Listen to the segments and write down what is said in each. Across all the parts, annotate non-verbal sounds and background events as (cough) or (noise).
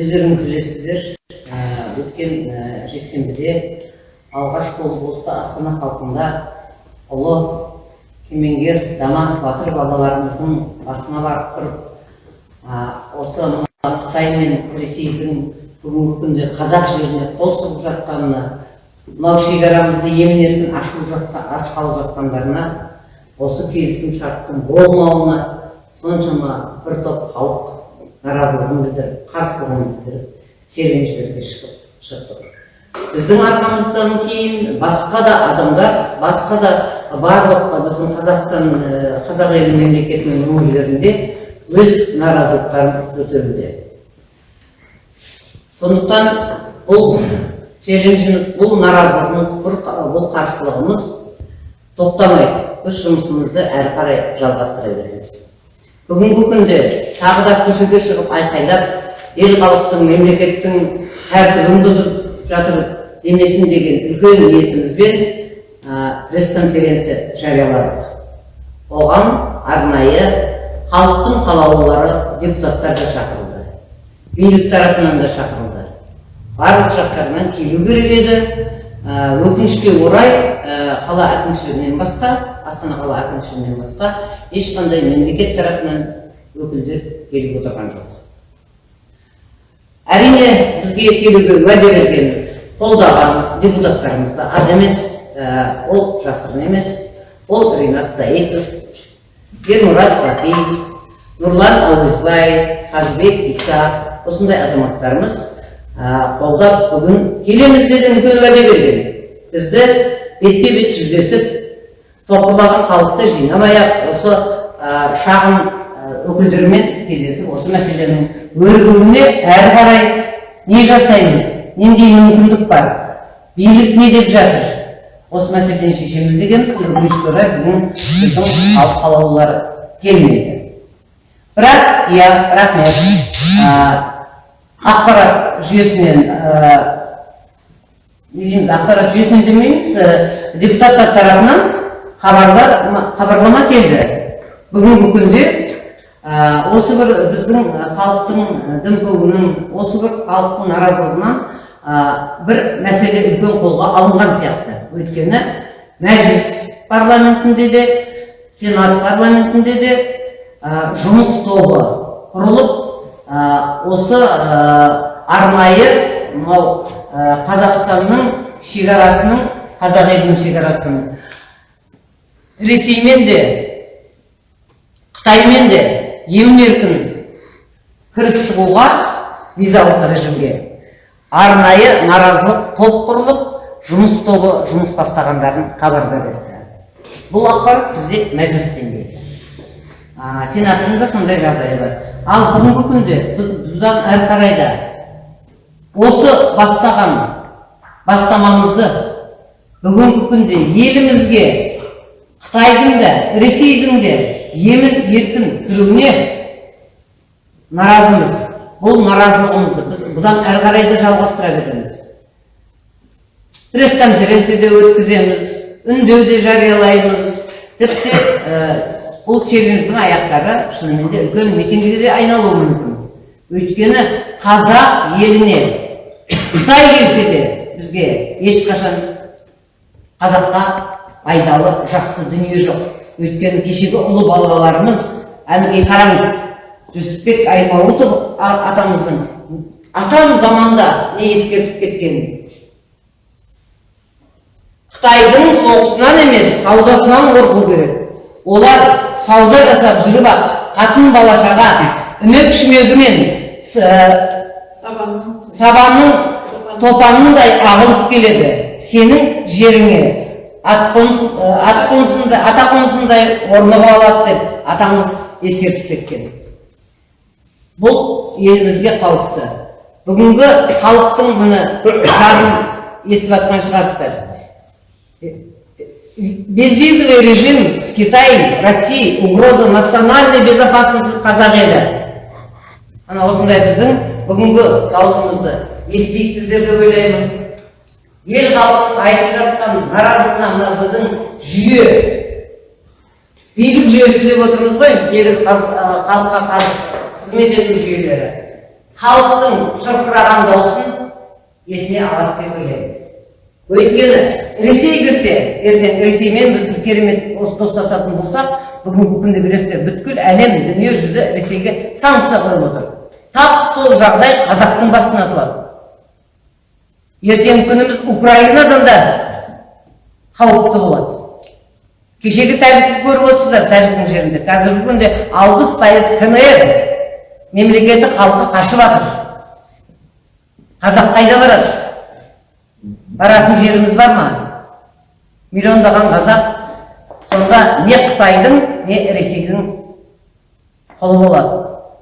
өздеріңіз білесіздер ә, өткен ә, жексенбіде алғаш болып осы астана халқында ұлы кемеңгер дана батыр бабаларымыздың басына барып тұрып осы қытай мен ресейдің бүгінгі күнде қазақ жеріне қол сұғып жатқанына мынау шекарамызды емін еркін ашу жатқа ашқалы жатқандарына осы келісім шарттың болмауына соншама бір топ халық наразылығын білдіріп қарсылығын білдіріп серуеншілерге шығып шықтық біздің арқамыздан кейін басқа да адамдар басқа да барлық біздің қазақстан ә, қазақ елі мемлекетінің өңірлерінде өз наразылықтарын көтеруде. Сондықтан бұл челленджіміз бұл наразылығымыз бұл қарсылығымыз тоқтамай біз жұмысымызды әрі қарай жалғастыра береміз. Бүгінгі күнде тағы да көшеге шығып айқайлап ел халықтың мемлекеттің тәртібін бұзып жатыр демесін деген үлкен ниетімізбен пресс-конференция жарияладық. Оған арнайы халықтың қалаулылары депутаттар да шақырылды билік тарапынан да шақырылды. Барлық жақтарынан келу керек еді. Өкінішке орай қала әкімшілігінен басқа астана қала әкімшілігінен басқа ешқандай мемлекет тарапынан өкілдер келіп отырған жоқ. Әрине бізге келуге уәде берген қолдаған депутаттарымыз да аз емес ол жасырын емес ол ринат заитов ермұрат рахиев нұрлан әуезбаев қазыбек иса осындай азаматтарымыз қолдап бүгін келеміз деген үлкен уәде берген бізді бетпе бет жүздесіп топырлаған халықты жинамай ақ осы шағын өкілдерімен кездесіп осы мәселенің өрбуіне әрі қарай не жасаймыз нендей мүмкіндік бар билік не деп жатыр осы мәселені шешеміз дегенбіз өкінішке орай бүгін біздің халық қалаулылары келмеді бірақ иә рахмет ақпарат жүйесінен не дейміз ақпарат жүйесінен демейміз депутаттар тарапынан хабарлама келді. Бүгінгі күнде осы бір біздің халықтың дүмпуінің осы бір халықтың наразылығынан бір мәселе үлкен қолға алынған сияқты. Өйткені мәжіліс парламентінде де сенат парламентінде де жұмыс тобы құрылып осы арнайы мынау қазақстанның шекарасының қазақ елінің шекарасының. Ресеймен де қытаймен де емін еркін кіріп шығуға визалық режимге. Арнайы наразылық топ құрылып жұмыс тобы жұмыс бастағандарын хабардар етті. Бұл ақпарат бізде мәжілістен келді. Сенаттың да сондай жағдайы бар. Ал бүгінгі күнде бұдан әрі қарай да осы бастаған бастамамызды бүгінгі күнде елімізге қытайдың да ресейдің де емін еркін кіруіне наразымыз. Бұл наразылығымызды біз бұдан әрі қарай да жалғастыра береміз. Пресс конференция өткіземіз үндеу де жариялаймыз. Тіпті бұл челлендждің аяқтары шынымен де үлкен митингіге де айналуы мүмкін. Өйткені қазақ еліне қытай келсе де бізге ешқашан қазаққа пайдалы жақсы дүние жоқ. Өйткені кешегі ұлы бабаларымыз әнеки қараңыз жүсіпбек аймауытов атамыздың атам заманда не ескертіп кеткен? Қытайдың соғысынан емес саудасынан қорқу керек. Олар сауда жасап жүріп ақ қатын балашаға үмек шүмегімен сабанның топанындай ағылып келеді. Сенің жеріңе ат қонысында ата қонысындай орнығып алады деп атамыз ескертіп кеткен. Бұл елімізге қауіпті. Бүгінгі халықтың міне (coughs) зарын естіп жатқан шығарсыздар. Безвизовый режим с китаем россией угроза национальной безопасности қазақ елі осындай біздің бүгінгі даусымызды естисіздер деп ойлаймын. Ел халықтың айтып жатқан наразылығына мына біздің жүйе билік жүйесі деп отырмыз ғой ә, халыққа қызмет ету жүйелері. Халықтың шырқыраған дауысын есіне алады деп ойлаймын. Өйткені ресей кірсе ертең ресеймен біз керемет дос- достасатын болсақ бүгінгі күнде білесіздер бүткіл әлем дүние жүзі ресейге санкция қойып отыр. Тап сол жағдай қазақтың басына туады. Ертеңгі күніміз украинадан да қауіпті болады. Кешегі тәжікті көріп отырсыздар тәжіктің жерінде. Қазіргі күнде алпыс пайыз кнр мемлекеті халқы қашып жатыр қазақ қайда барады? Баратын жеріміз бар ма? Миллиондаған қазақ сонда не қытайдың не ресейдің қолы болады.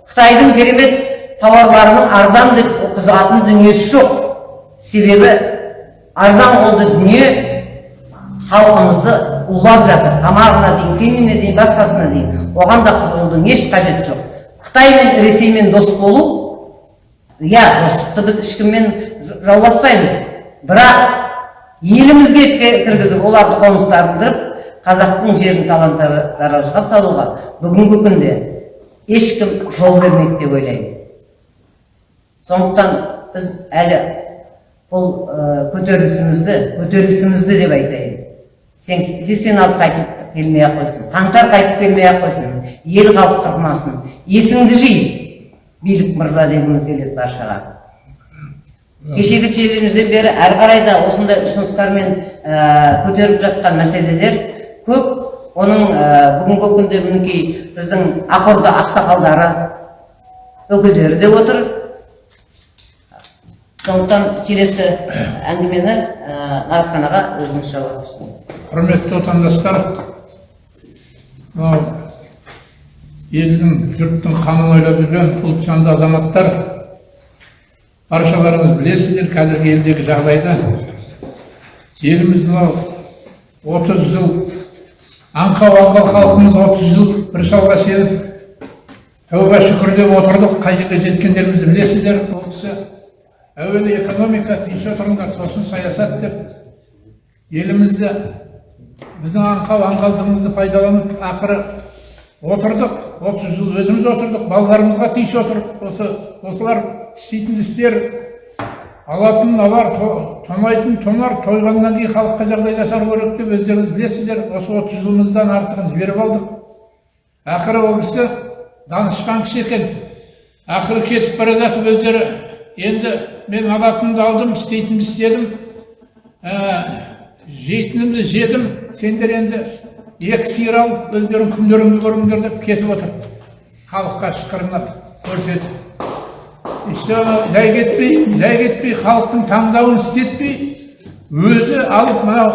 Қытайдың керемет тауарларының арзан деп қызығатын дүниесі жоқ. Себебі арзан қолды дүние халқымызды улап жатыр. Тамағына дейін киіміне дейін басқасына дейін. Оған да қызығудың еш қажеті жоқ. Қытай мен ресеймен дос болу иә достықты біз ешкіммен жауласпаймыз. Бірақ елімізге кіргізіп оларды қоныстандырып қазақтың жерін талан таражға салуға бүгінгі күнде ешкім жол бермейді деп ойлаймын. Сондықтан біз әлі бұл көтерілісімізді көтерілісімізді деп айтайын. Сен- сексен алты қайтып келмей ақ қойсын қаңтар қайтып келмей ақ қойсын ел халық қырмасын есіңді жи билік мырза дегіміз келеді баршаға кешегі челленжден бері әрі қарай да осындай ұсыныстармен ә, көтеріп жатқан мәселелер көп. Оның ә, бүгінгі күнде мінекей біздің ақорда ақсақалдары өкілдері де отыр. Сондықтан келесі әңгімені ә, нарасханаға өзіңіз жалғастырсыңыз құрметті отандастар мынау елдің жұрттың қамын ойлап жүрген ұлтжанды азаматтар баршаларыңыз білесіздер қазіргі елдегі жағдайды еліміз мынау отыз жыл аңқау аңқау халқымыз отыз жыл бір шалға сеніп тәуба шүкір деп отырдық. Қай жерге жеткендерімізді білесіздер ол кісі әуелі экономика тиіше тұрыңдар сосын саясат деп елімізді біздің аңқау аңғалдығымызды пайдаланып ақыры отырдық. Отыз жыл өзіміз отырдық балаларымызға тиіше отырып осы осылар істейтін істер алатын алар то- тонайтын тонар тойғаннан кейін халыққа жағдай жасау керек деп өздеріңіз білесіздер. Осы отыз жылымыздан артығын жіберіп алдық. Ақыры ол кісі данышпан кісі екен. Ақыры кетіп бара жатып өздері енді мен алатынымды алдым істейтінімді істедім. Ә, жейтінімді жедім. Сендер енді екі сиыр алып өздерің күндеріңді көріңдер деп кетіп отыр халыққа шықырынып көрсетіп ана жай кетпей жай кетпей халықтың таңдауын істетпей өзі алып мынау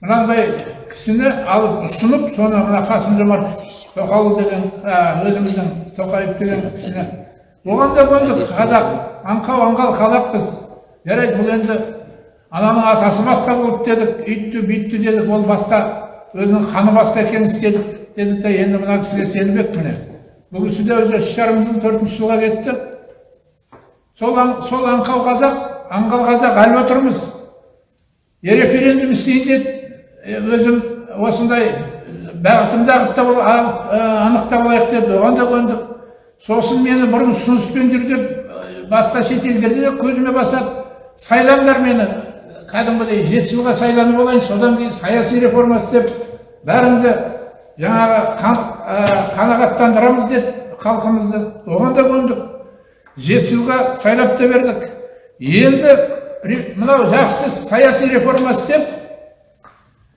мынандай кісіні алып ұсынып соны мына қасым жомарт тоқаұлы деген өзіміздің тоқаев деген кісіні оған да көндік қазақ аңқау аңғал қазақпыз жарайды бұл енді ананың атасы басқа болды дедік үйтті бүйтті дедік ол басқа өзінің қаны басқа екенін істедік дедік те енді мына кісіге сенбек міне бұл кісі де уже үш жарым жыл төртінші жылға кетті сол, сол аңқау қазақ аңғал қазақ әлі отырмыз. Референдум істейін деді өзім осындай бағытымды ағыттап анықтап алайық деді. Оған да көндік сосын мені бұрын ұсыныспен деп басқа шетелдерде де көзіме басады. Сайлаңдар мені. Кәдімгідей жеті жылға сайланып алайын содан кейін саяси реформа істеп бәріңді жаңағы қан, қанағаттандырамыз деді халқымызды. Оған да көндік жеті жылға сайлап та бердік. Енді ре- мынау жақсы саяси реформа істеп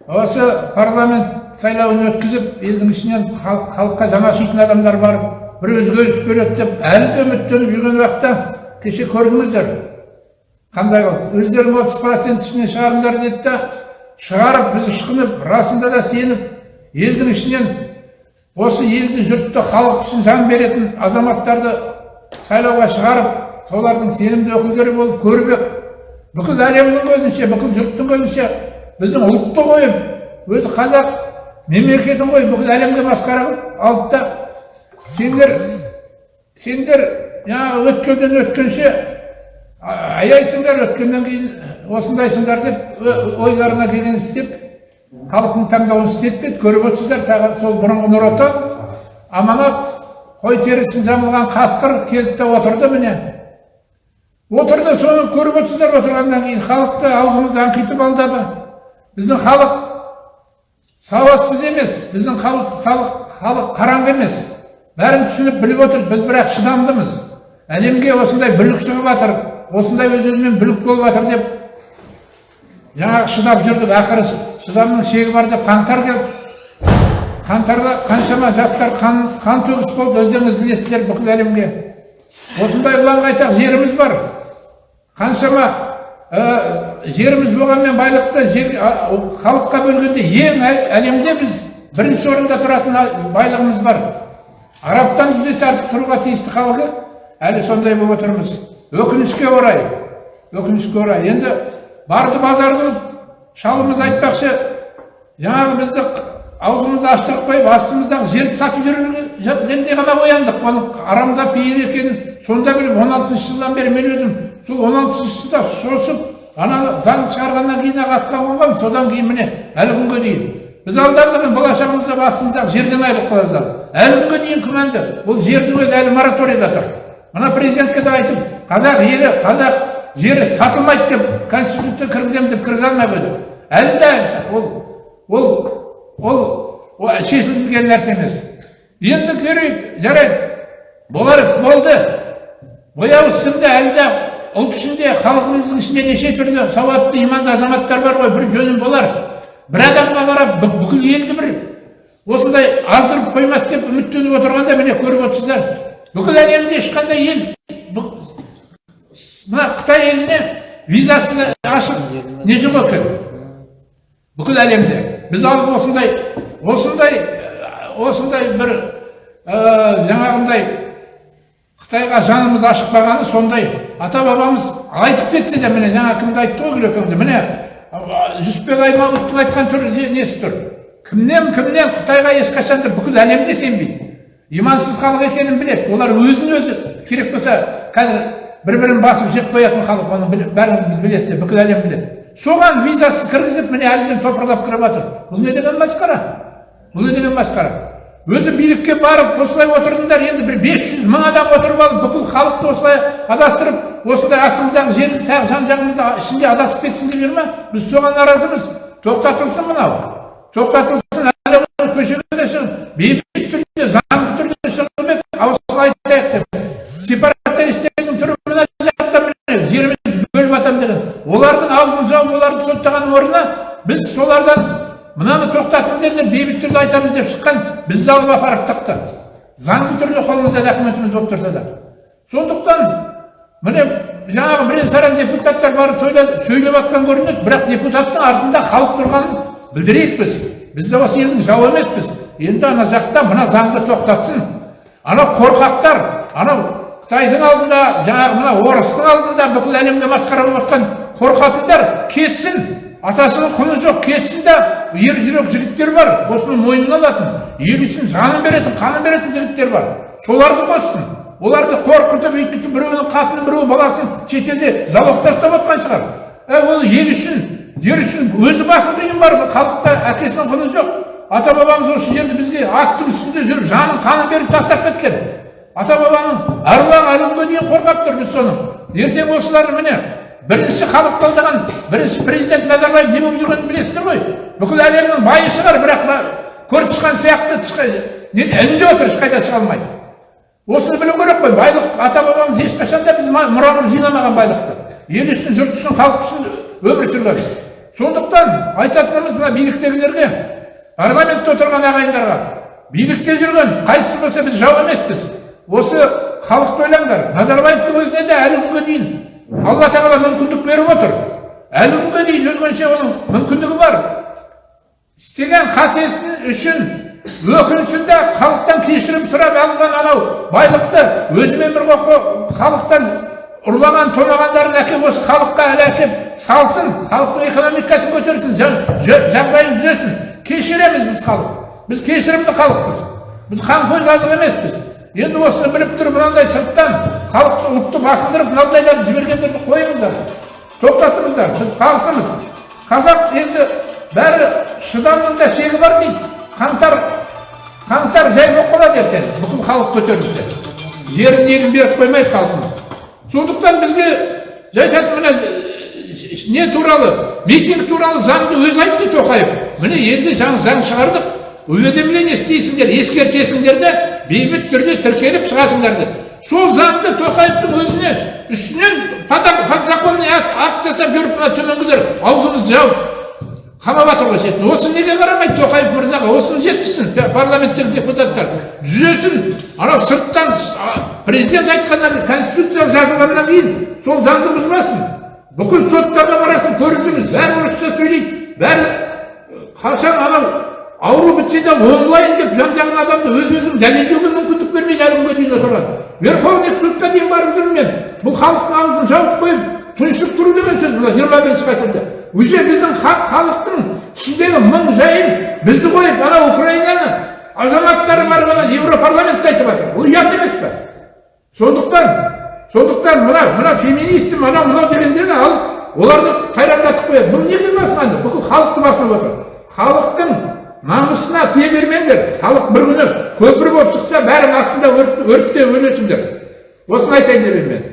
осы парламент сайлауын өткізіп елдің ішінен хал- халыққа жаны ашитын адамдар бар бір өзгеріс береді деп әлі де үміттеніп жүрген уақытта кеше көрдіңіздер. Қандай болды өздерің отыз процент ішінен шығарыңдар деді да шығарып біз ышқынып расында да сеніп елдің ішінен осы елді жұртты халық үшін жан беретін азаматтарды сайлауға шығарып солардың сенімді өкілдері болып көріп ек. Бүкіл әлемнің көзінше бүкіл жұрттың көзінше біздің ұлтты қойып өзі қазақ мемлекетін қойып бүкіл әлемге масқара қылып алып та сендер сендер жаңағы өткелден өткенше аяйсыңдар өткеннен кейін осындайсыңдар деп ойларына келгенін істеп халықтың таңдауын істетпеді көріп отырсыздар тағы сол бұрынғы нұр отан аманат. Қой терісін жамылған қасқыр келді де отырды міне. Отырды соны көріп отырсыздар. Отырғаннан кейін халықты аузымызды аңқитып алдады. Біздің халық сауатсыз емес. Біздің халық халық, қараңғы емес. Бәрін түсініп біліп отыр. Біз бірақ шыдамдымыз. Әлемге осындай бүлік шығып жатыр осындай өз өзімен бүлік болып жатыр деп жаңағы шыдап жүрдік. Ақыры шыдамның шегі бар деп қаңтар келді. Қаңтарда қаншама жастар қан, қан төгіс болды өздеріңіз білесіздер бүкіл әлемге. Осындай ұланға айтақ жеріміз бар. Қаншама ә, жеріміз болғанмен байлықты жер, халыққа бөлгенде ең әл- әлемде біз бірінші орында тұратын байлығымыз бар. Арабтан жүз есе артық тұруға тиісті халқы әлі сондай болып отырмыз өкінішке орай өкінішке орай. Енді барды базар қылып шалымыз айтпақшы жаңағы бізді аузымызды аштырып қойып астымыздағы жерді сатып жүргенде ғана ояндық оның арамза пейіл екенін сонда біліп он алтыншы жылдан бері мен өзім сол он алтыншы жылда шошып ана заң шығарғаннан кейін ақ атқа қонғанмын содан кейін міне әлі күнге дейін. Біз алданбаған болашағымызда басымыздағы жерден айырылып қаласыз әлі күнге дейін күмәнді. Бұл жердің өзі әлі мораторийда тұр. Мына президентке де айтып қазақ елі қазақ жері сатылмайды деп конституция кіргіземіз деп кіргізе алмай қойды әлі де ол ол ол шешілген нәрсе емес енді көрейік жарайды. Болар іс болды. Бояу сіңді әлі де ұлт ішінде халқымыздың ішінде неше түрлі сауатты иманды азаматтар бар ғой бір жөнім болар. Бір адамға қарап бүкіл елді бір осындай аздырып қоймас деп үміттеніп отырғанда міне көріп отырсыздар. Бүкіл әлемде ешқандай ел мына қытай еліне визасыз ашық не жоқ екен? бүкіл әлемде. Біз алып осындай осындай осындай бір ә, жаңағындай қытайға жанымыз ашықпағаны сондай ата бабамыз айтып кетсе де міне жаңа кімді айтты ғой күлекеңді міне жүсіпбек аймауытовтың айтқан түрі не- несі тұр? Кімнен кімнен қытайға ешқашан да бүкіл әлем де сенбейді? Имансыз халық екенін біледі. Олар өзін өзі керек болса қазір бір бірін басып жеп қоятын халық оны бәріңіз білесіздер бүкіл әлем біледі. Соған визасыз кіргізіп міне әлемден топырлап кіріп жатыр. Бұл не деген масқара? Бұл не деген масқара? Өзі билікке барып осылай отырдыңдар енді бір 500 мың адам отырып алып бүкіл халықты осылай адастырып осындай астымыздағы жерді тағы жан жағымызда ішінде адасып кетсін деп жүр ма? Біз соған наразымыз. Тоқтатылсын мынау. Тоқтатылсын әлі көшеге де шығып. Бейбіт түрде заңды түрде шығып еді осылай айтайық деп сепаратистердің түрі мына жақта міне жерімізді бөліп жатамын деген олардың аузын жауып оларды соттаған орнына біз солардан мынаны тоқтатыңдар деп бейбіт түрде айтамыз деп шыққан бізді алып апарып тықты. Заңды түрде қолымызда документіміз болып тұрса да. Сондықтан міне жаңағы бірен саран депутаттар барып сөйлеп, жатқан көрінеді бірақ депутаттың артында халық тұрғанын білдірейік біз. Біз де осы елдің жауы емеспіз. Енді ана жақта мына заңды тоқтатсын. Анау қорқақтар анау қытайдың алдында жаңағы мына орыстың алдында бүкіл әлемге масқара болып жатқан қорқатындар кетсін. Атасының құны жоқ кетсін да ер жүрек жігіттер бар осыны мойнына алатын. Ел үшін жанын беретін қанын беретін жігіттер бар. Соларды қоссын. Оларды қорқытып өйтіп біреуінің қатыны біреу баласын шетелде залогта ұстап жатқан шығар. Ә, ол ел үшін жер үшін өзі басын қиын бар халықта әкесінің құны жоқ. Ата бабамыз осы жерді бізге аттың үстінде жүріп жанын қанын беріп тастап кеткен. Ата бабаның әруағы әлі күнге дейін қорғап тұр біз соны. Ертең осылар міне бірінші халық қолдаған бірінші президент назарбаев не болып жүргенін білесіздер ғой. Бүкіл әлемнің байы шығар бірақ көріп тышқан сияқты ілінде отыр ешқайда шыға алмайды. Осыны білу керек қой байлық ата бабамыз ешқашан да біз мұраға жинамаған байлықты. Ел үшін жұрт үшін халық үшін өмір сүрген. Сондықтан айтатынымыз мына биліктегілерге парламентте отырған ағайындарға билікте жүрген қайсысы болса біз жау емеспіз. Осы халықты ойлаңдар назарбаевтың өзіне де әлі күнге дейін алла тағала мүмкіндік беріп отыр әлі күнге дейін өлгенше оның мүмкіндігі бар істеген қатесі үшін өкінішін де халықтан кешірім сұрап алған анау байлықты өзімен бір халықтан ұрлаған тонағандарын әкеп осы халыққа әлі әкеп салсын халықтың экономикасын көтерсін жа- жа- жағдайын түзесін кешіреміз біз халық біз кешірімді халықпыз біз қанқой қазық емеспіз енді осыны біліп тұрып мынандай сырттан халықты ұлтты басындырып мынандайларды жібергендерді қойыңыздар. Тоқтатыңыздар. Біз халқымыз қазақ енді бәрі шыдамның да шегі бар дейді. Қаңтар қаңтар жай болып қалады ертең. Бүкіл халық көтерілсе. Жерін егін беріп қоймайды халқымыз. Сондықтан бізге жай мына не туралы митинг туралы заңды өзі айтты тоқаев. Міне енді заң шығардық. Уведомление істейсіңдер ескертесіңдер де бейбіт түрде тіркеліп шығасыңдар деп. Сол заңды тоқаевтың өзіне үстінен подзаконный акт жасап жүріп мына төменгілер аузымызды жауып қамап жатыр ғой шетін осы неге қарамайды тоқаев мырзаға? Осыны жеткізсін парламенттегі депутаттар. Түзесін. Анау сырттан президент айтқаннан кейін конституция жазылғаннан кейін сол заңды бұзбасын. Бүкіл соттарға барасың көрдіңіз бәрі орысша сөйлейді. Бәрі қашан анау ауру бітсе де онлайн деп жан жағын адамды өз өзін дәлелдеуге мүмкіндік бермейді әлі күнге дейін отырған верховный сотқа дейін барып жүрмін мен бұл халықтың аузын жауып қойып тыншып тұру деген сөз бұл жиырма бірінші ғасырда уже біздің халық халықтың ішіндегі мың жайын бізді қойып ана украинаны азаматтары барып ана европарламентте айтып жатыр бұл ұят емес пе сондықтан сондықтан мына мына феминистім анау мынау дегендерді алып оларды қайрандатып қояды бұл неге басқанды бүкіл халықты басып отыр халықтың намысына тие бермеңдер халық бір күні көпір болып шықса бәрің астында өрт, өртте өлесіңдер осыны айтайын деп мен.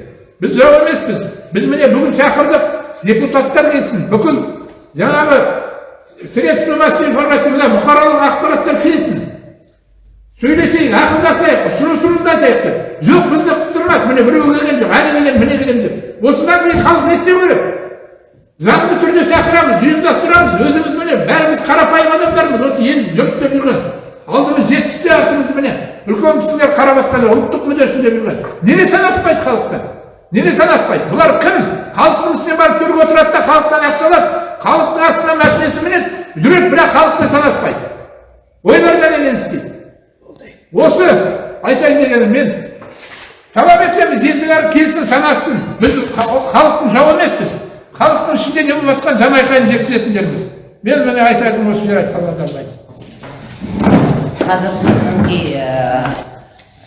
Біз жау емеспіз. Біз міне бүгін шақырдық. Депутаттар келсін бүкіл жаңағы средства массовой информация мына бұқаралық ақпараттар келсін. Сөйлесейік ақылдасайық ұсынысымызды айтайық деп. Жоқ бізді қыстырмақ міне біреу келген жоқ әлі келемін міне келемін деп. Осыдан кейін халық не істеу керек? Заңды түрде шақырамыз ұйымдастырамыз өзіміз міне бәріміз қарапайым адамдармыз осы ел жұрт деп жүрген алдымыз жетпісте артымыз міне үлкен кісілер қарап жатқан ұлттық мүддесін деп жүрген неге санаспайды халықпен неге санаспайды бұлар кім халықтың үстіне барып төрге отырады да халықтан ақша алады халықтың астына машинасы мінеді жүреді бірақ халықпен санаспайды ойларында немен істейді осы айтайын дегенім мен талап етеміз ендігәрі келсін санасын біз ха- халықтың жауы емеспіз халықтың ішінде не болып жатқан жан айқайын жеткізетіндерміз мен міне айтатыным осы жер айтқандардан қазір мінекей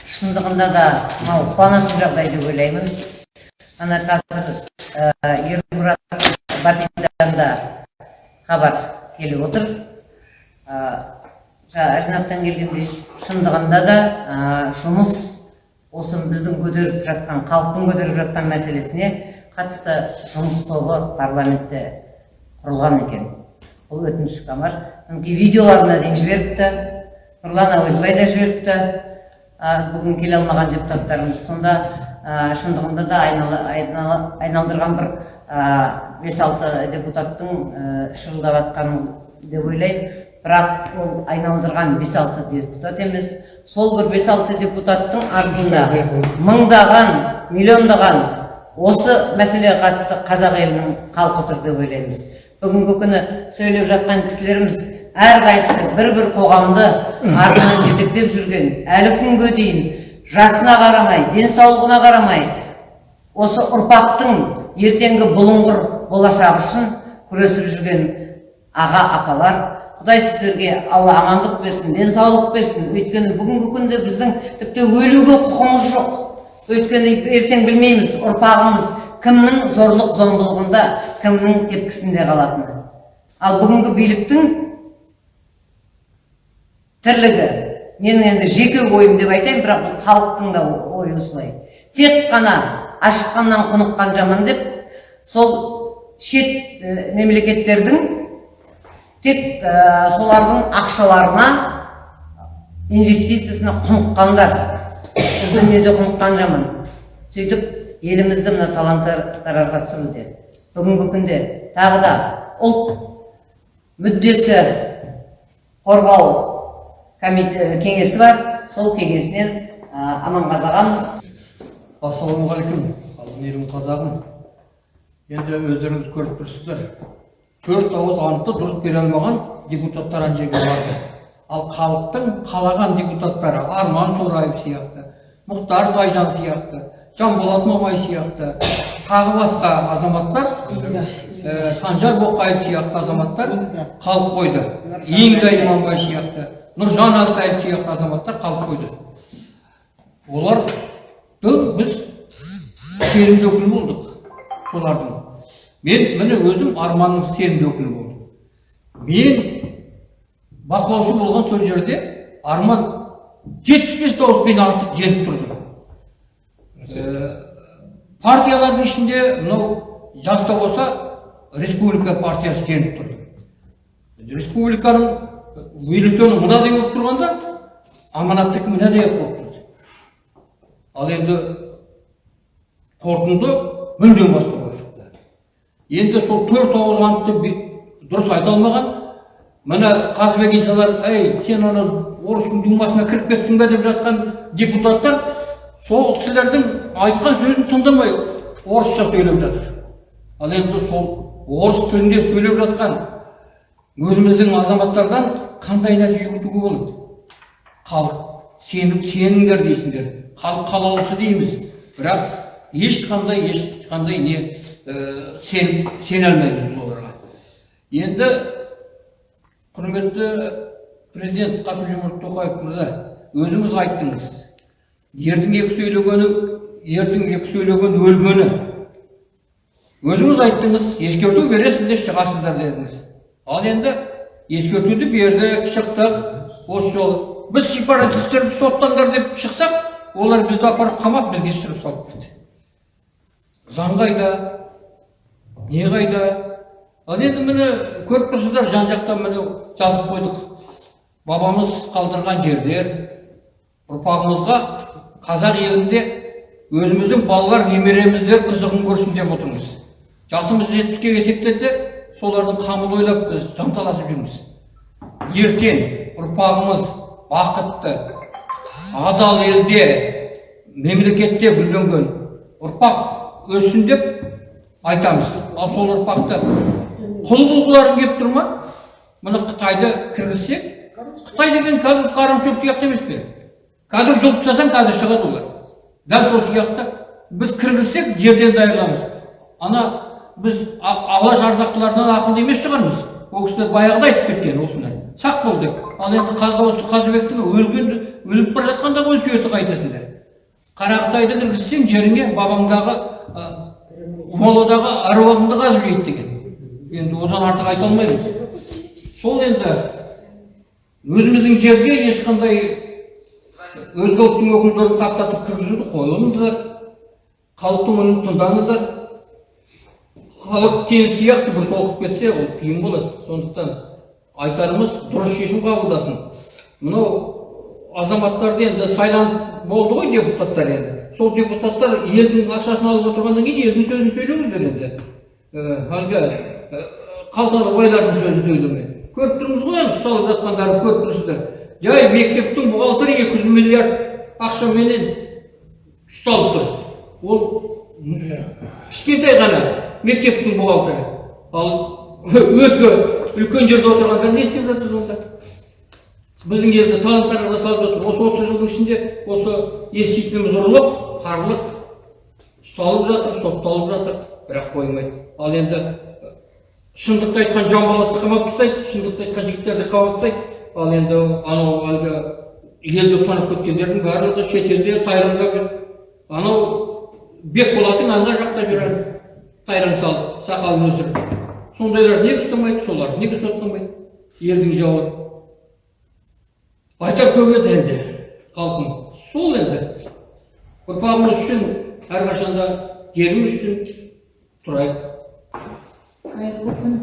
шындығында да мынау қуанатын жағдай деп ойлаймын. Ана қазір ермұрат бабиттан да хабар келіп отыр. Жаңа ринаттан келгендей шындығында да жұмыс осы біздің көтеріп жатқан халықтың көтеріп жатқан мәселесіне қатысты жұмыс тобы парламентте құрылған екен. Бұл өтініш бар мінекей видеоларына дейін жіберіпті. Нұрлан әуезбай да жіберіпті. А, бүгін келе алмаған депутаттарымыз сонда шындығында да айналдырған бір бес алты депутаттың шырылдап жатқанын деп ойлаймын бірақ ол айналдырған бес алты депутат емес. Сол бір бес алты депутаттың артында мыңдаған миллиондаған осы мәселеге қатысты қазақ елінің халқы тұр деп ойлаймыз. Бүгінгі күні сөйлеп жатқан кісілеріміз әрқайсысы бір бір қоғамды артынан жетектеп жүрген. Әлі күнге дейін жасына қарамай денсаулығына қарамай осы ұрпақтың ертеңгі бұлыңғыр болашағы үшін күресіп жүрген аға апалар құдай сіздерге алла амандық берсін денсаулық берсін. Өйткені бүгінгі күнде біздің тіпті өлуге құқығымыз жоқ. Өйткені ертең білмейміз ұрпағымыз кімнің зорлық зомбылығында кімнің тепкісінде қалатыны. Ал бүгінгі биліктің тірлігі. Менің енді жеке ойым деп айтайын бірақ бұл халықтың да ойы осылай. Тек қана ашыққаннан құныққан жаман деп сол шет мемлекеттердің тек ә, солардың ақшаларына инвестициясына құныққандар. Дүниеде құныққан жаман. Сөйтіп елімізді мына таланттарға түсіруде. Бүгінгі күнде тағы да ұлт мүддесі қорғау кеңесі бар. Сол кеңесінен ә, аманғазы ағамыз ассалаумағалейкум. Қалың қазағым. Енді өздеріңіз көріп тұрсыздар. Төрт ауыз антты дұрыс бере алмаған депутаттар ана жерге барды. Ал халықтың қалаған депутаттары арман сораев сияқты мұхтар тайжан сияқты жанболат мамай сияқты тағы басқа азаматтар ә, санжар боқаев сияқты азаматтар қалып қойды. Инга иманбай сияқты. Нұржан алтаев сияқты азаматтар қалып қойды. Оларды біз сенімді өкіл болдық солардың. Мен міне өзім арманның сенімді өкілі болдым. Мен бақылаушы болған сол жерде арман жетпіс бес дауыспен артық жеңіп тұрды. Партиялардың ішінде мынау жаста болса республика партиясы жеңіп тұрды. Республиканың бюллетені мынадай болып тұрғанда аманаттікі мынадай болып тұрды ал енді қорытынды мүлдем басқа болып шықты енді сол төрт бе- дұрыс айта алмаған мына қазыбек исалар ей сен ана орыстың думасына кіріп кеттің бе деп жатқан депутаттар сол кісілердің айтқан сөзін тыңдамай орысша сөйлеп жатыр ал енді сол орыс тілінде сөйлеп жатқан өзіміздің азаматтардан қандай нәтиже күтуге болады? Халық сеніп сеніңдер дейсіңдер. Халық қалаулысы дейміз. Бірақ ешқандай ешқандай не ә, сен сене алмаймыз оларға. Енді құрметті президент қасым жомарт тоқаев мырза өзіңіз айттыңыз. Ердің екі сөйлегені ердің екі сөйлеген өлгені. Өзіңіз айттыңыз ескерту бересіздер шығасыздар дедіңіз. Ал енді ескертуді бердік шықтық осы жолы біз сепаратистерді соттаңдар деп шықсақ олар бізді апарып қамап бізге шығып салып кетті заң қайда не қайда ал енді міне көріп тұрсыздар жан жақтан міне жазып қойдық бабамыз қалдырған жерлер ұрпағымызға қазақ елінде өзіміздің балалар немереміздер қызығын көрсін деп отырмыз жасымыз жетпіске келсек солардың қамын ойлап біз жанталасып жүрміз. Ертең ұрпағымыз бақытты адал елде мемлекетте гүлденген ұрпақ өссін деп айтамыз. Ал сол ұрпақты құл қылғыларың келіп тұр ма? Мына қытайды кіргізсек қытай деген қазір қарамшөп сияқты емес пе? Қазір жұлып тастасаң қазір шығады олар. Дәл сол сияқты біз кіргізсек жерден даярлаймыз ана біз А- алаш ардақтыларынан ақылды емес шығармыз. Ол кісілер баяғыда айтып кеткен осыны сақ бол деп. Ал енді осы қазыбектің өлген өліп бара жатқанда ғой сүйеті қайтасыңдар қарақытайды кіргізсең жеріңе бабаңдағы ы, моладағы аруағыңды қазып жейді деген. Енді одан артық айта алмаймыз. Сол енді өзіміздің жерге ешқандай өзге ұлттың өкілдерін қаптатып кіргізуді қойыңыздар. Халықтың үнін тыңдаңыздар. Халық теңіз сияқты бір толқып кетсе ол қиын болады. Сондықтан айтарымыз дұрыс шешім қабылдасын. Мынау азаматтарды енді сайланып болды ғой депутаттар енді. Сол депутаттар елдің ақшасын алып отырғаннан кейін елдің сөзін сөйлеңіздер енді. Ә, әлгі ә, қалталы байлардың сөзін сөйлемей. Көріп тұрмыз ғой енді ұсталып жатқандарын көріп тұрсыздар. Жай мектептің бухгалтері екі жүз миллиард ақшаменен ұсталып тұр. Ол кішкентай ғана. Мектептің бухгалтері. Ал өзге үлкен жерде отырғандар не істеп жатыр сонда? Біздің елде таланттарға салып жатыр. Осы отыз жылдың ішінде осы еститініміз ұрлық қарлық ұсталып жатыр сотталып жатыр. Бірақ қоймайды. Ал енді шындықты айтқан жамболатты қамап тастайды шындықты айтқан жігіттерді қамап тастайды. Ал енді анау әлгі елді тонап кеткендердің барлығы шетелде тайраңдап жүр анау бекболаттың ана жақта жүр тайран салып сақалын өсіріп сондайлар неге ұстамайды солар неге соттамайды елдің жауы. Айтар көп еді енді халқым? Сол енді ұрпағымыз үшін әрқашанда еліміз үшін тұрайық. Қайырлы күн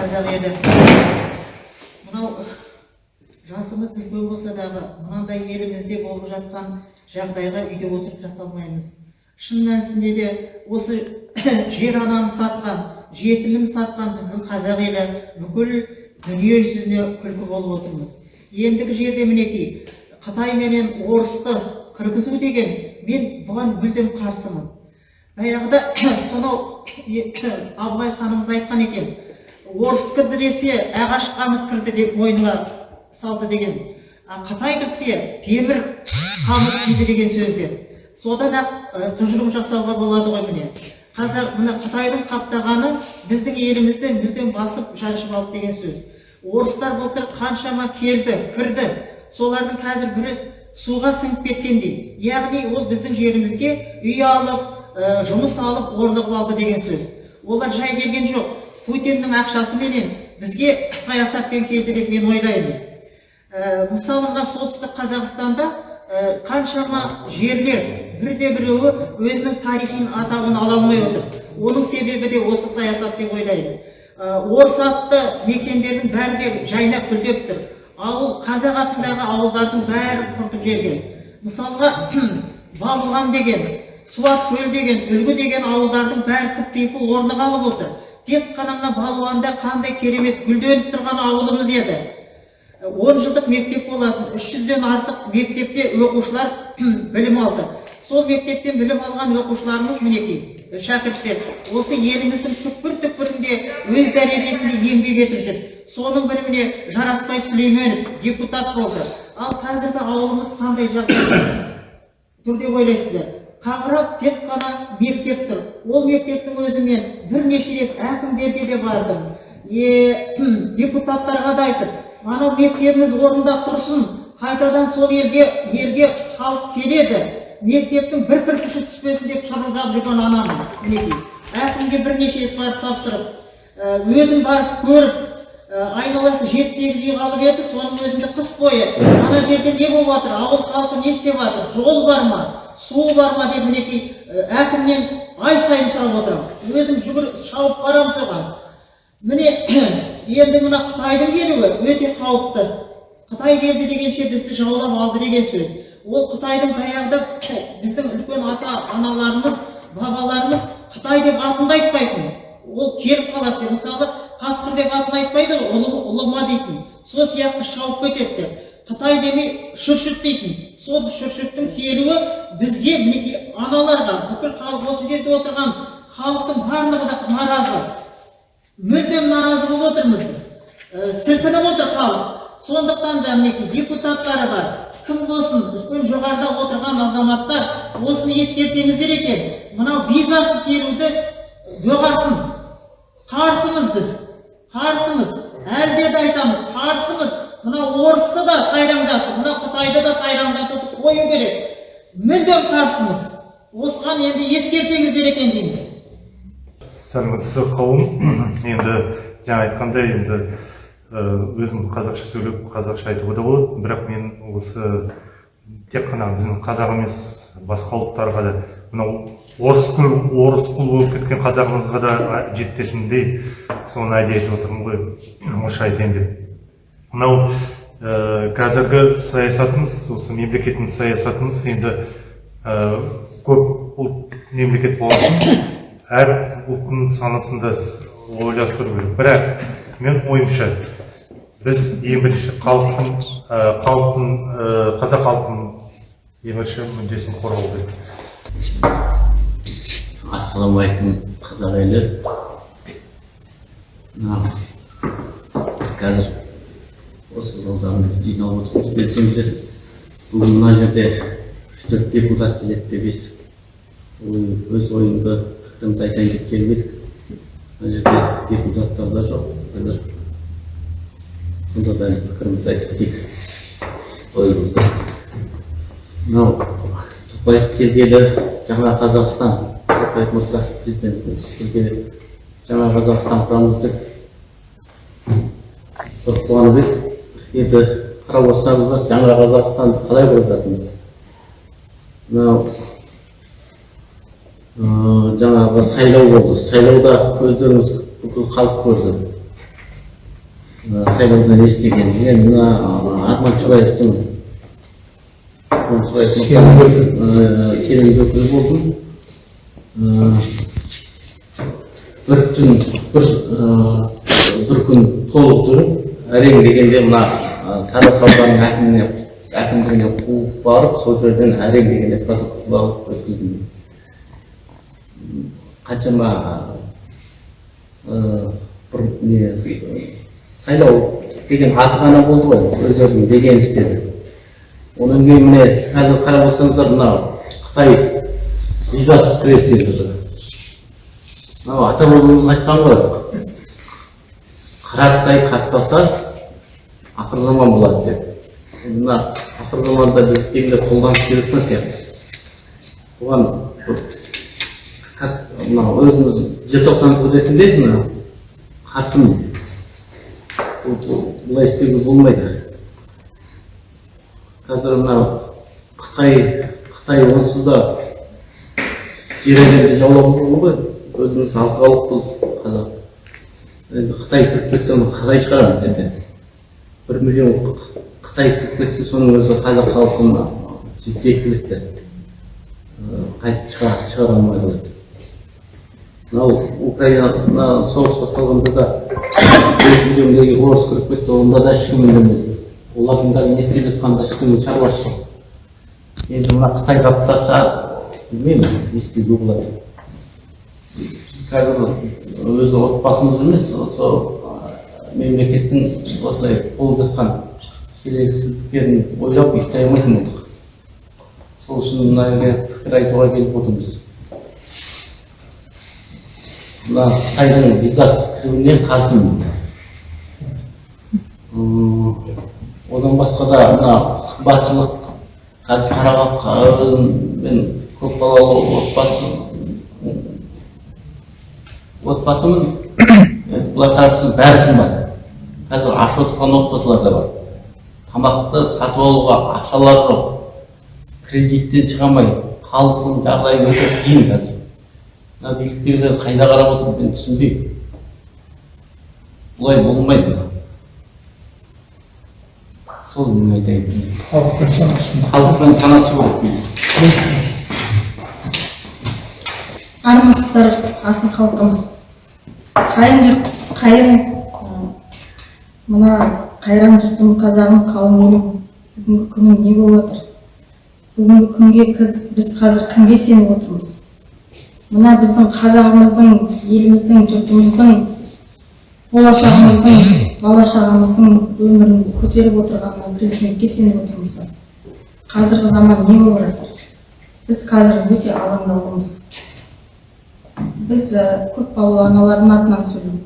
қазақ елі. Мынау жасымыз үлкен болса дағы мынандай елімізде болып жатқан жағдайға үйде отырып жата алмаймыз шын мәнісінде де осы (coughs) жер ананы сатқан жетімін сатқан біздің қазақ елі бүкіл дүние жүзіне күлкі болып отырмыз. Ендігі жерде мінекей қытай менен орысты кіргізу деген мен бұған мүлдем қарсымын. Баяғыда (coughs) сонау (coughs) абылай ханымыз айтқан екен орыс кірді десе ағаш қамыт кірді деп мойнына салды деген. А қытай кірсе темір қамыт киді деген сөздер содан ақ тұжырым жасауға болады ғой міне. Қазақ мына қытайдың қаптағаны біздің елімізді мүлдем басып жаншып алды деген сөз. Орыстар былтыр қаншама келді кірді. Солардың қазір бірі суға сіңіп кеткендей. Яғни ол біздің жерімізге үй алып ә, жұмыс алып орнығып алды деген сөз. Олар жай келген жоқ. Путиннің ақшасыменен бізге саясатпен келді деп мен ойлаймын. Ә, мысалы мына солтүстік қазақстанда ә, қаншама жерлер бірде біреуі өзінің тарихын атауын ала алмай отыр. Оның себебі де осы саясат деп ойлаймын. Ә, орыс атты мекендердің бәрі де жайнап гүлдеп тұр. Ауыл қазақ атындағы ауылдардың бәрі құртып жіберген. Мысалға (clears throat) балуан деген суат көл деген үлгі деген ауылдардың бәрі тып типыл орны қалып отыр. Тек қана мына балуанда қандай керемет гүлденіп тұрған ауылымыз еді. Он жылдық мектеп болатын үш жүзден артық мектепте оқушылар (clears throat) білім алды. Сол мектептен білім алған оқушыларымыз мінекей шәкірттер. Осы еліміздің түкпір түкпірінде өз дәрежесінде еңбек етіп жүр. Соның бірі міне жарасбай сүлейменов депутат болды. Ал қазіргі ауылымыз қандай жағдайда? (coughs) Тұр деп ойлайсыздар. Қаңырап тек қана мектеп тұр. Ол мектептің өзі мен бірнеше рет әкімдерге де бардым. Е (clears throat) депутаттарға да айтып анау мектебіміз орнында тұрсын қайтадан сол елге елге халық келеді. Мектептің бір кірпіші түспесін деп шырылдап жүрген анамын мінекей әкімге бірнеше рет барып тапсырып ә, өзім барып көріп ә, айналасы жеті сегіз үй қалып еді соның өзінде қыс бойы. Ана жерде не болып жатыр ауыл халқы не істеп жатыр жол бар ма? Су бар ма? деп мінекей ә, әкімнен ай сайын сұрап отырамын. Өзім жүгіріп шауып барамын соған міне енді мына қытайдың келуі өте қауіпті. Қытай келді дегенше бізді жаулап алды деген сөз. Ол қытайдың баяғыда біздің үлкен ата аналарымыз бабаларымыз қытай деп атын айтпайтын. Ол келіп қалады деп. Мысалы қасқыр деп атын айтпайды ғой ұлы ұлыма дейтін. Сол сияқты шауып кетеді қытай демей шүршіт дейтін. Сол шүршіттің келуі бізге мінекей аналарға бүкіл халық осы жерде отырған халықтың барлығы да наразы. Мүлдем наразы болып отырмыз біз ә, сілкініп отыр халық сондықтан да мінекей депутаттары бар. Кім болсын үлкен жоғарыда отырған азаматтар осыны ескерсеңіздер екен мынау визасыз келуді доғарсын қарсымыз біз қарсымыз. Әлде де айтамыз қарсымыз. Мынау орысты да тайраңдатып мынау қытайды да тайраңдатуды қою керек. Мүлдем қарсымыз. Осыған енді ескерсеңіздер екен дейміз. Сәлеметсіздер қауым (clears throat) енді жаңа айтқандай енді өзім қазақша сөйлеп қазақша айтуға да болады. Бірақ мен осы тек қана біздің қазақ емес басқа ұлттарға да мынау орыс құл орыс құл болып кеткен қазағымызға да жететіндей соны әдейі айтып отырмын ғой. Тамаша екен деп мынау ә, қазіргі саясатымыз осы мемлекеттің саясатымыз енді ә, көп ұлт мемлекет болған әр ұлттың санасында ойластыру керек бірақ мен ойымша біз ең бірінші халықтың халықтың қазақ халқының ең бірінші мүддесін қорғау керек ассалаумағалейкум қазақ елі қазір осы жолдан жиналып отырмыз белсенділер бүгін мына жерде үш төрт депутат келеді деп естіп өз ойымды пікірімді айтайын деп келіп едік мына жерде депутаттар да жоқ қазір сонда да пікірімізді айтып кетейік ойымызды мынау тоқаев келгелі жаңа қазақстан тоқаев мырза президентіміз келгелі жаңа қазақстан құрамыз деп қуанып едік енді қарап отырсаңыздар жаңа қазақстанды қалай құрып жатырмыз мынау жаңағы сайлау болды сайлауда көздеріңіз бүкіл халық көрді сайлаудан естіген мен мына арман мырзаның сенімді өкілі болдым бір түн бір күн толық жүріп әрең дегенде мына сарыарқа ауданының әкіміне әкімдігіне қуып барып сол жерден әрең дегенде протокол алып өткіздім қаншама бір не сайлау деген аты ғана болды ғой өздерінің деген істеді одан кейін міне қазір қарап отырсаңыздар мынау қытай визасыз кіреді деп жатыр мынау ата бабамыз айтқан ғой қара қытай қақтаса ақыр заман болады деп мына ақыр заманда біз кеңірек қолданып келе жатқан сияқты как мынау өзіміз желтоқсан ретінде мына қарсымын бұл- бұлай істеуге болмайды. Қазір мына қытай қытай онсыз да жер жаулап алған ғой. Өзіміз аз қазақ. Енді қытай кіріп кетсе оны қалай шығарамыз енді бір миллион қытай кіріп кетсе соның өзі қазақ халқына жеткілікті қайтып шығара алмай қалады. Мынау украинада соғыс басталғанда да миллиондай орыс кіріп кетті онда да ешкім үндемеді олардың да не істеп жатқанында ешкімнің шаруасы жоқ. Енді мына қытай қаптаса білмеймін не істеуге болады. Қазір өзі отбасымыз емес осы мемлекеттің осылай болып жатқан келеңсіздіктерін ойлап ұйықтай алмайтын болдық. Сол үшін мына пікір айтуға келіп отырмыз. Мына қытайдың визасыз кіруіне қарсымын одан басқа да мына қымбатшылық қазір қарақалпақ мен көпбалалы отбасы отбасымын былай қарап тұрсаң бәрі қымбат қазір ашып отырған отбасылар да бар тамақты сатып алуға ақшалары жоқ кредиттен шыға алмай халықтың жағдайы өте қиын қазір мына биліктегілер қайда қарап отыр мен түсінбеймін бұлай болмайды сол менің айтайын халықпен санасын халықпен санасу керек билік армысыздар асын халқым қайын жұрт қайын мына қайран жұртым қазағым қалың елім бүгінгі күнің не болып жатыр бүгінгі күнге кіз, біз қазір кімге сеніп отырмыз мына біздің қазағымыздың еліміздің жұртымыздың болашағымыздың бала шағамыздың өмірін көтеріп отырған президентке сеніп отырмыз ба? Қазіргі заман не болып жатыр? Біз қазір өте алаңдаулымыз біз көпбалалы аналардың атынан сөйлеймін.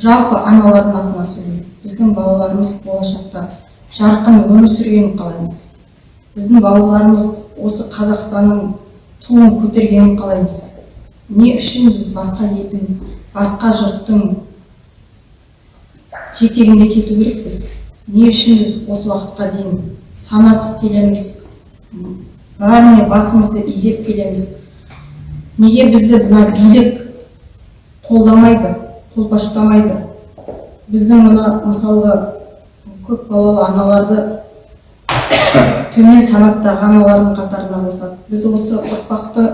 Жалпы аналардың атынан сөйлеймін. Біздің балаларымыз болашақта жарқын өмір сүргенін қалаймыз. Біздің балаларымыз осы қазақстанның туын көтергенін қалаймыз. Не үшін біз басқа елдің басқа жұрттың жетегінде кету керекпіз? Не үшін біз осы уақытқа дейін санасып келеміз? Бәріне басымызды изеп келеміз? Неге бізді мына билік қолдамайды қолпаштамайды? Біздің мына мысалға көпбалалы аналарды (coughs) төмен санаттағы аналардың қатарына қосады біз осы ұрпақты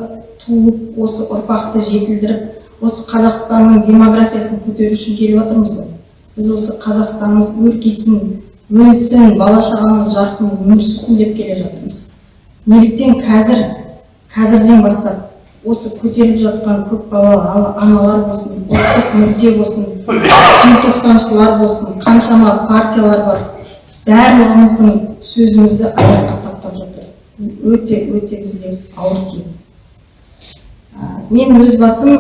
туып осы ұрпақты жетілдіріп осы қазақстанның демографиясын көтеру үшін келіп жатырмыз ғой. Біз осы қазақстанымыз өркейсін өнсін бала шағамыз жарқын өмір сүрсін деп келе жатырмыз. неліктен қазір қазірден бастап осы көтеріліп жатқан көпбалалы ана- аналар болсын ұлттық мүдде болсын желтоқсаншылар болсын қаншама партиялар бар барлығымыздың сөзімізді аяққа таптап жатыр. Өте өте бізге ауыр тиеді. Мен өз басым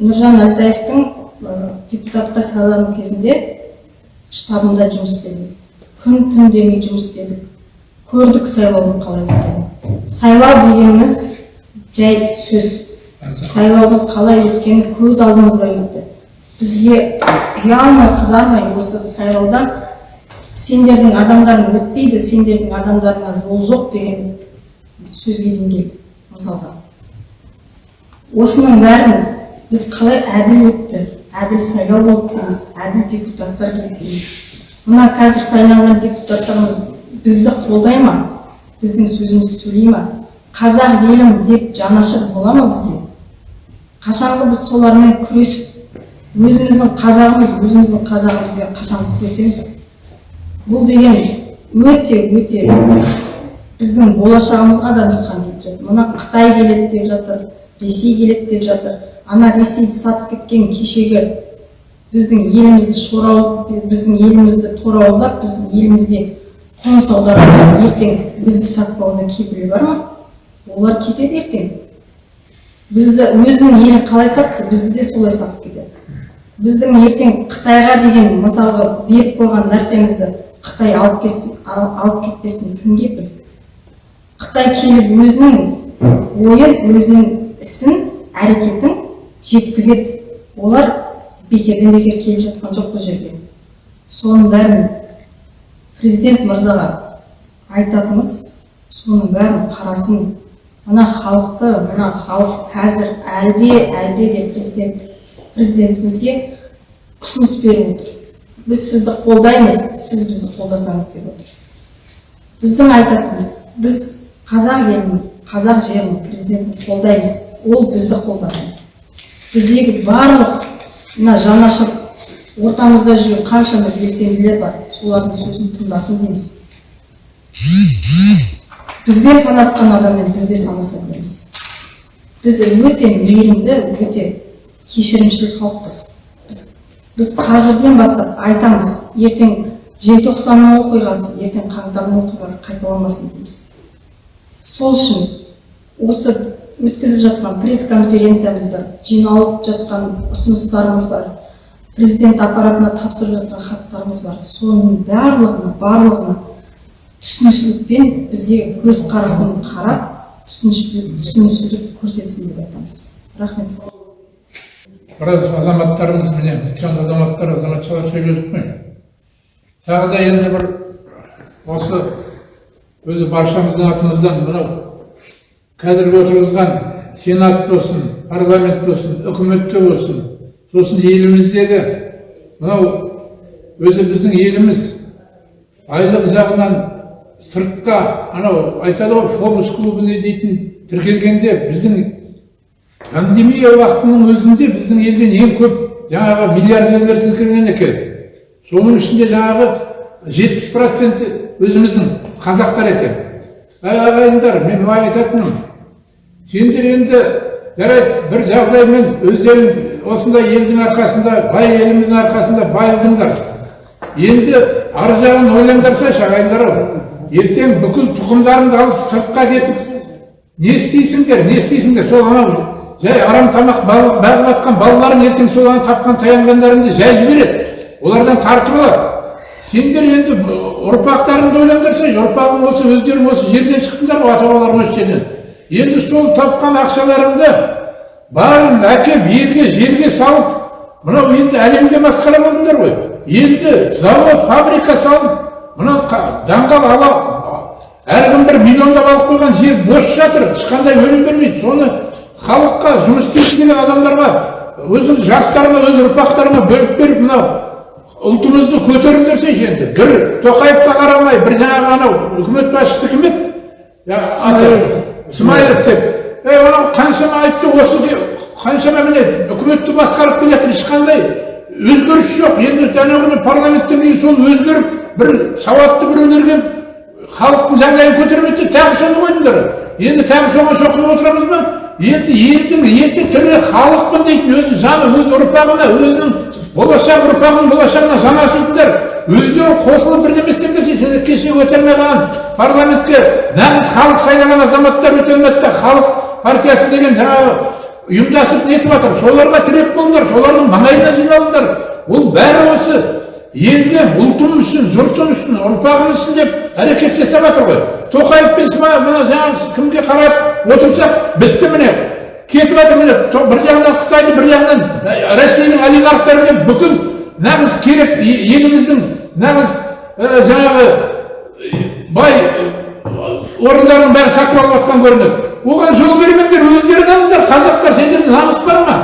нұржан әлтаевтың депутатқа сайлану кезінде штабында жұмыс істедім. Күн түн демей жұмыс істедік. Көрдік сайлаудың қалай өткенін. Сайлау дегеніміз жай сөз. Сайлаудың қалай өткені көз алдымызда өтті. Бізге ұялмай қызармай осы сайлауда сендердің адамдарың өтпейді сендердің адамдарыңа жол жоқ деген сөзге дейін келді мысалға. Осының бәрін біз қалай әділ өтті әділ сайлау болды дейміз әділ депутаттар келді дейміз. Мына қазір сайланған депутаттарымыз бізді қолдай ма? Біздің сөзімізді сөйлей ма? Қазақ елім деп жанашыр бола ма бізге? Қашанғы біз солармен күресіп өзіміздің қазағымыз өзіміздің қазағымызбен қашан күресеміз? Бұл деген өте өте біздің болашағымызға да нұсқан келтіреді. Мына қытай келеді деп жатыр ресей келеді деп жатыр. Ана ресейді сатып кеткен кешегі біздің елімізді шорау біздің елімізді торауылдап біздің елімізге қоныс аударып ертең бізді сатпауына кепілі бар ма? Олар кетеді ертең. Бізді өзінің елін қалай сатты бізді де солай сатып кетеді. Біздің ертең қытайға деген мысалға беріп қойған нәрсемізді қытай алып кесін, ал- алып кетпесін кім кепіл қытай келіп өзінің ойын өзінің ісін әрекетін жеткізеді. Олар бекерден бекер келіп жатқан жоқ бұл жерге. Соның бәрін президент мырзаға айтатынымыз соның бәрін қарасын. Мына халықты мына халық қазір әлде әлде де президент президентімізге ұсыныс беріп отыр. Біз сізді қолдаймыз сіз бізді қолдасаңыз деп отыр. Біздің айтатынымыз біз қазақ елін қазақ жерін президентін қолдаймыз. Ол бізді қолдасын біздегі барлық мына жанашыр ортамызда жүрген қаншама белсенділер бар. Солардың сөзін тыңдасын дейміз. Бізбен санасқан адаммен біз де санаса береміз. Біз өте мейірімді өте кешірімшіл халықпыз. Біз, біз қазірден бастап айтамыз ертең желтоқсанның оқиғасы ертең қаңтардың оқиғасы қайталанбасын дейміз. Сол үшін осы өткізіп жатқан пресс конференциямыз бар жиналып жатқан ұсыныстарымыз бар президент аппаратына тапсырып жатқан хаттарымыз бар. Соның барлығына барлығына түсінушілікпен бізге көз қарасын қарап түсінушілік түсінушілік көрсетсін деп айтамыз. Рахмет сізге. Біраз азаматтарымыз міне үлкен азаматтар азаматшалар сөйледік қой. Тағы да енді бір осы өзі баршамыздың атымыздан мынау қазіргі отырғызған сенат болсын парламент болсын үкіметте болсын сосын еліміздегі мынау өзі біздің еліміз айлық жағынан сыртқа анау айтады ғой фобус клубіне дейтін тіркелгенде біздің пандемия уақытының өзінде біздің елден ең көп жаңағы миллиардерлер тіркелген екен. Соның ішінде жаңағы жетпіс проценті өзіміздің қазақтар екен. Әй ағайындар мен айтатыным. Сендер енді жарайды бір жағдаймен өздерің осындай елдің арқасында бай еліміздің арқасында байыдыңдар. Енді ар жағын ойлаңдарсайшы ағайындар ау ертең бүкіл тұқымдарыңды алып сыртқа кетіп не істейсіңдер не істейсіңдер? Сол анау жай арам тамақ бағып жатқан балаларың ертең сол ана тапқан таянғандарыңды жай жібереді. Олардан тартып алады. Сендер енді ұрпақтарыңды ойлаңдарсайшы ұрпағың осы өздерің осы жерден шықтыңдар ғой ата бабаларың осы жерден енді сол тапқан ақшаларыңды бәрін әкеп елге жерге салып мынау енді әлемге масқара болдыңдар ғой. Елді завод фабрика салып мынау даңғал ала әркім бір миллиондап алып қойған жер бос жатыр ешқандай өнім бермейді. Соны халыққа жұмыс істейді деген адамдарға өзің жастарыңа өз ұрпақтарыңа бөліп беріп мынау ұлтымызды көтеріңдерсейші енді бір тоқаевқа қарамай бір жаңағы анау үкімет басшысы кім еді? Аты смайылов. Деп. Ей анау қаншама айтты осы қаншама міне үкіметті басқарып келе жатыр ешқандай өзгеріс жоқ. Енді жаңағы парламенттен кейін сол өзгеріп бір сауатты біреулерге халықтың жағдайын көтермейді тағы соны қойдыңдар енді тағы соған шоқынып отырамыз ба? Енді елдің еті тірі халықпын дейтін өзі жаны өз ұрпағына өзінің болашақ ұрпағының болашағына жан ашитындар өздері қосылып бірдеме істеңдерші сендер кеше өте алмай қалған парламентке нағыз халық сайлаған азаматтар өте алмады халық партиясы деген жаңағы ұйымдасып нетіп жатыр. Соларға тірек болыңдар солардың маңайына жиналыңдар. Ол бәрі осы елді ұлтым үшін жұртым үшін ұрпағым үшін деп әрекет жасап жатыр ғой. Тоқаев пен мына жаңағы кімге қарап отырсақ бітті міне. Кетіп жатыр міне бір жағынан қытайды бір жағынан россияның олигархтары деп бүкіл нағыз керек еліміздің нағыз жаңағы бай орындардың бәрін сатып алып жатқан көрінеді оған жол бермеңдер өздерің алыңдар қазақтар сендерде намыс бар ма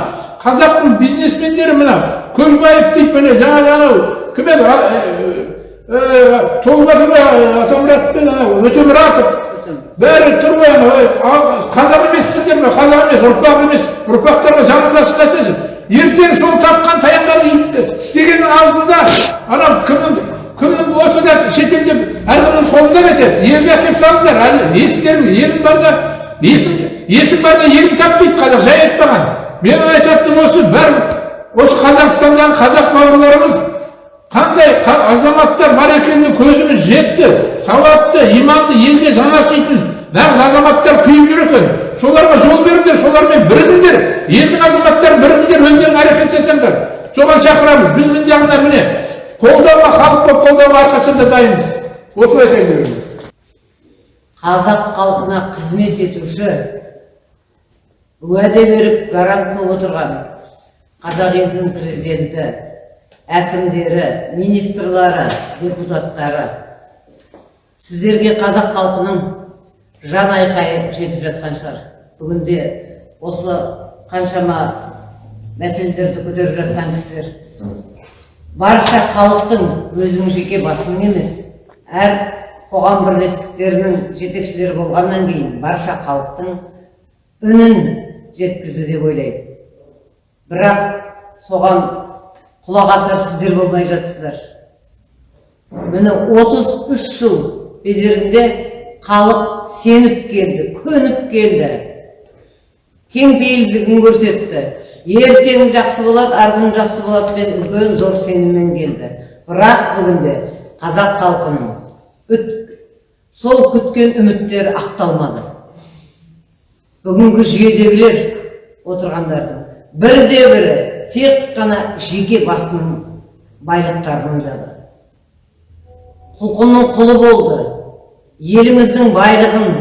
қазақтың бизнесмендері мына көлбаев дейді міне жаңағы анау кім еді толбатыр атамұрат пен анау өтемұратов бәрі тұр ғой қазақ емессіңдер ме қазақ емес ұрпақ емес ұрпақтарға жаныңды ашқансайшы ертең сол тапқан таянған істегеннің аузында анау кімнің кімнің осы да шетелде әркімнің қолында кетеді елге әкеліп салыңдар әлі естерің елің барда есің есің барда елің тап дейді қазақ жай айтпаған менің айтатыным осы бәрі осы қазақстандағы қазақ бауырларымыз қандай азаматтар бар екеніне көзіміз жетті сауатты иманды елге жан ашитын нағыз азаматтар күйіп жүр екен соларға жол беріңдер солармен бірігіңдер елдің азаматтары бірігіңдер өздерің әрекет жасаңдар. Соған шақырамыз. Біз мына жағынан міне қолдауға халық болып қолдауға әрқашанда дайынбыз. Осылай едім қазақ халқына қызмет етуші уәде беріп гарант болып отырған қазақ елінің президенті әкімдері министрлары депутаттары сіздерге қазақ халқының жан айқайы жетіп жатқан шығар. Бүгінде осы қаншама мәселелерді көтеріп жатқан кісілер барша халықтың өзінің жеке басының емес әр қоғам бірлестіктерінің жетекшілері болғаннан кейін барша халықтың үнін жеткізді деп ойлаймын. Бірақ соған құлақ асар сіздер болмай жатсыздар. Міне 33 жыл бедерінде халық сеніп келді көніп келді. Кеңпейілдігін көрсетті. Ертең жақсы болады арғы күн жақсы болады мен үлкен зор сеніммен келді. Бірақ бүгінде қазақ халқының сол күткен үміттері ақталмады. Бүгінгі жүйедегілер отырғандардың бірде бірі тек қана жеке басының байлықтарын ойлады. Құлқынның құлы болды. Еліміздің байлығын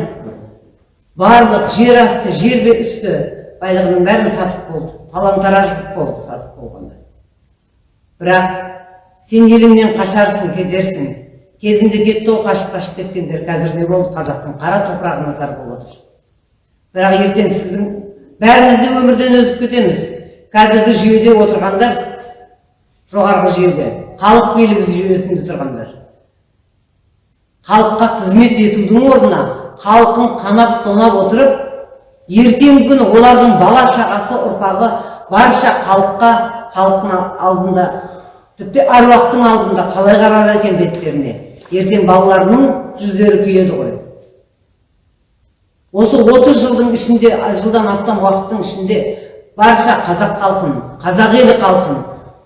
барлық жер асты жер үсті байлығының бәрін сатып болды. Талан тараждық болды сатып болғанда. Бірақ сен еліңнен қашарсың кетерсің кезінде кетті ғой қашып қашып кеткендер қазір не болды? Қазақтың қара топырағына зар болып отыр бірақ ертең сіздің бәріміз де өмірден өзіп кетеміз. Қазіргі жүйеде отырғандар жоғарғы жүйеде халық билігі жүйесінде тұрғандар. Халыққа қызмет етудің орнына халқын қанап тонап отырып ертеңгі күні олардың бала шағасы ұрпағы барша халыққа халықтың алдында тіпті әруақтың алдында қалай қарар екен беттеріне? Ертең балаларының жүздері күйеді ғой. Осы 30 жылдың ішінде жылдан астам уақыттың ішінде барша қазақ халқын қазақ елі халқын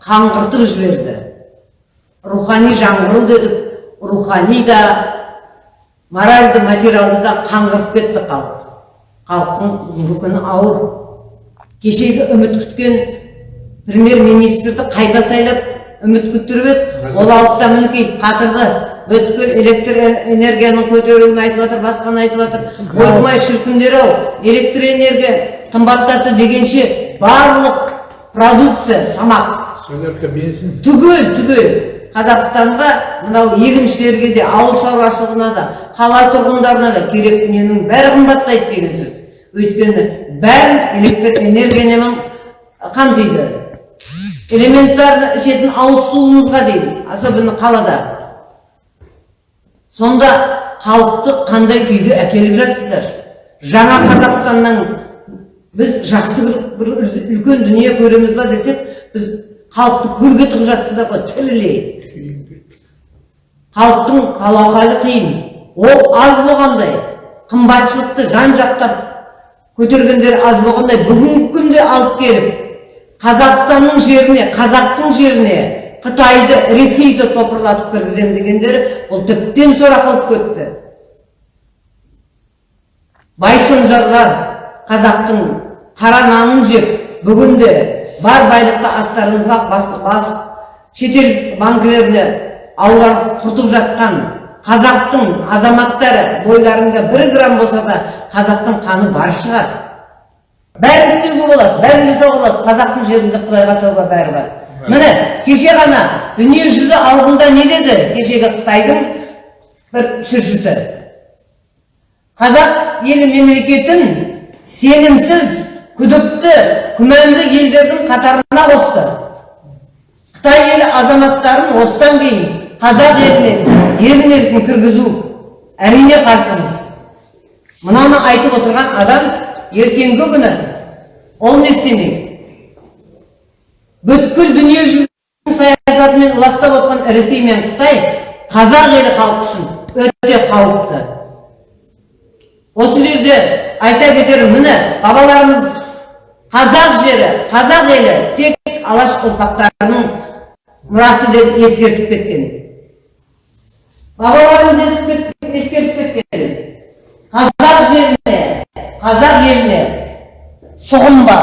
қаңғыртып жіберді. Рухани жаңғыру дедік. Рухани да моральды материалды да қаңғырып кетті халық халықтың бүгінгі күні ауыр кешегі үміт күткен премьер министрді қайта сайлап үміт күттіріп еді. Ол алды да мінекей қатырды. Бүткіл электр энергияның көтеруін айтып жатыр басқаны айтып жатыр. Ойбай шіркіндер ау электр энергия қымбаттады дегенше барлық продукция тамақ. Бензин. Түгел түгел қазақстанға мынау егіншілерге де ауыл шаруашылығына да қала тұрғындарына да керек дүниенің бәрі қымбаттайды деген сөз. Өйткені бәрін электр энергиямен қамтиды. Элементарно ішетін ауыз суымызға дейін особенно қалада. Сонда халықты қандай күйге әкеліп жатсыздар? Жаңа қазақстаннан біз жақсы бір үлкен дүние көреміз ба десек біз халықты көрге тығып жатсыздар ғой тірілей халықтың қалақалы қиын ол аз болғандай қымбатшылықты жан жақтап көтергендер аз болғандай бүгінгі күнде алып келіп қазақстанның жеріне қазақтың жеріне қытайды ресейді топырлатып кіргіземін дегендері бұл тіптен сорақылық кетті. Байшонжарлар қазақтың қара нанын жеп бүгінде бар байлықты астарыңызға басып басып шетел банкілеріне аулар құртып жатқан қазақтың азаматтары бойларында бір грамм болса да қазақтың қаны бар шығар. Бәрін істеуге болады бәрін жасауға болады. Қазақтың жерінде құдайға тәуба бәрі бар. Міне кеше ғана дүние жүзі алдында не деді? Кешегі қытайдың бір шүршіті. Қазақ елі мемлекетін сенімсіз күдікті күмәнді елдердің қатарына қосты. Қытай елі азаматтарын осыдан кейін қазақ еліне еркін еркін кіргізу әрине қарсымыз. Мынаны айтып отырған адам ертеңгі күні ол не істемейді бүткіл дүние жүзінің саясатымен ластап отқан ресей мен қытай қазақ елі халқы үшін өте қауіпті. Осы жерде айта кетерім міне бабаларымыз қазақ жері қазақ елі тек алаш ұрпақтарының мұрасы деп ескертіп кеткен. Бабаларымыз ескертіп кеткен қазақ жеріне қазақ еліне сұғынба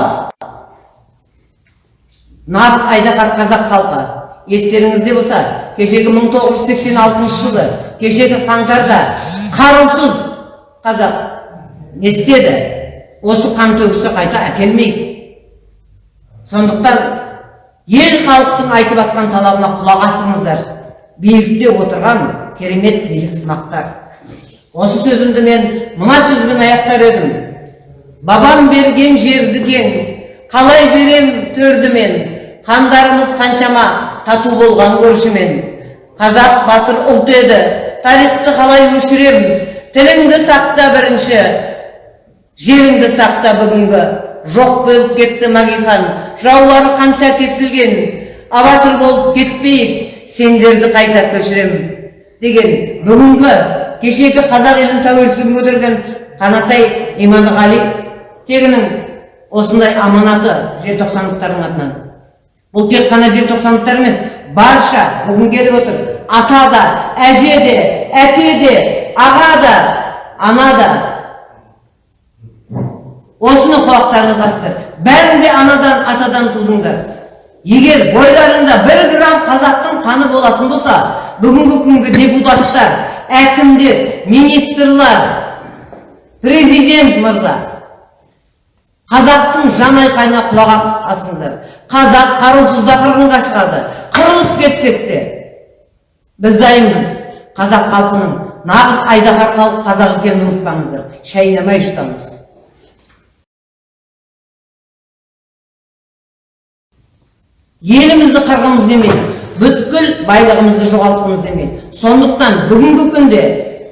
нағыз айдаһар қазақ халқы естеріңізде болса кешегі 1986 жылы кешегі қаңтарда қарусыз қазақ не істеді осы қан төгісі қайта әкелмейді сондықтан ел халықтың айтып жатқан талабына құлақ асыңыздар билікте отырған керемет билік сымақтар. Осы сөзімді мен мына сөзбен аяқтар едім. Бабам берген жерді қалай берем төрді мен хандарымыз қаншама тату болған көршімен. Қазақ батыр ұлт еді тарихты қалай өшірем? Тіліңді сақта бірінші жеріңді сақта бүгінгі. Жоқ болып кетті магихан жаулары қанша кесілген абатыр болып кетпейік. Сендерді қайта көшірем деген бүгінгі кешегі қазақ елінің тәуелсіздігін көтерген қанатай иманғали тегінің осындай аманаты желтоқсандықтардың атынан. Бұл тек қана желтоқсандықтар емес барша бүгін келіп отыр. Ата да әже де әке де аға да ана да. Осыны құлақтарыңызға бәрін де анадан атадан тудыңдар. Егер бойларында бір грамм қазақтың қаны болатын болса бүгінгі күнгі депутаттар әкімдер министрлар президент мырза қазақтың жан айқайына құлақ асыңыздар. Қазақ қарусызда қырғынға шығады. Қырылып кетсек те біз дайынбыз. Қазақ халқының нағыз айдаһар халық қазақ екенін ұмытпаңыздар. Шайнамай жұтамыз елімізді қырғымыз келмейді бүткіл байлығымызды жоғалтқымыз келмейді сондықтан бүгінгі күнде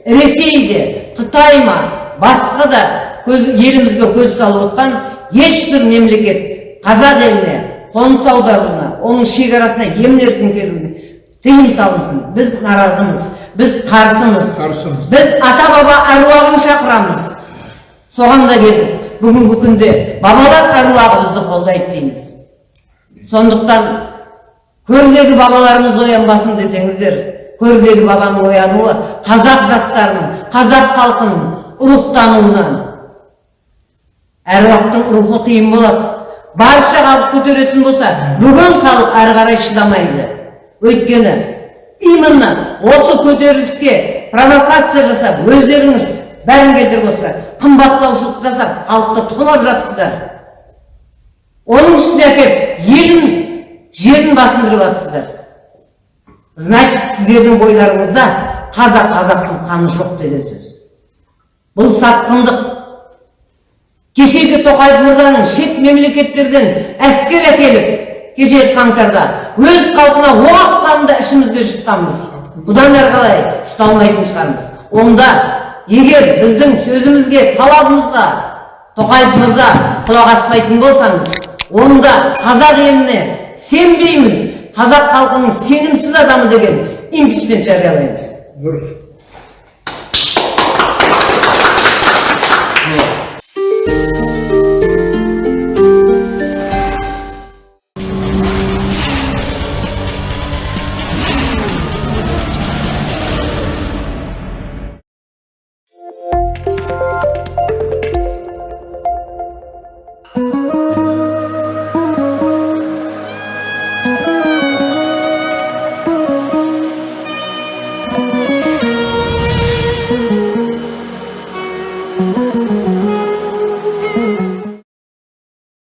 ресей де қытай ма басқа да көз, елімізге көз салып отқан ешбір мемлекет қазақ еліне қоныс аударуына оның шекарасына емін еркін келуіне тыйым салынсын. Біз наразымыз біз қарсымыз Қарсымыз. біз ата баба әруағын шақырамыз. Соған да келдік. Бүгінгі күнде бабалар әруағы бізді қолдайды дейміз. Сондықтан көрдегі бабаларымыз оянбасын десеңіздер көрдегі бабаның оянуы қазақ жастарының қазақ халқының рухтануынан. Әруақтың рухы қиын болады. Барша халық көтеретін болса бүгін халық әрі қарай шыдамайды. Өйткені именно осы көтеріліске провокация жасап өздеріңіз бәрін келтіріп отырсыздар қымбаттаушылық жасап халықты тонап жатсыздар оның үстіне әкеліп елін жерін басындырып жатсыздар значит сіздердің бойларыңызда қазақ қазақтың қаны жоқ деген сөз. Бұл сатқындық. Кешегі тоқаев мырзаның шет мемлекеттерден әскер әкеліп кешегі қаңтарда өз халқына оқ атқанында ішімізге жұтқанбыз. Бұдан әрі қалай? Жұта алмайтын шығармыз. Онда егер біздің сөзімізге талабымызға тоқаев мырза құлақ аспайтын болсаңыз онда қазақ еліне сенбейміз. Қазақ халқының сенімсіз адамы деген импичмент жариялаймыз. Дұрыс.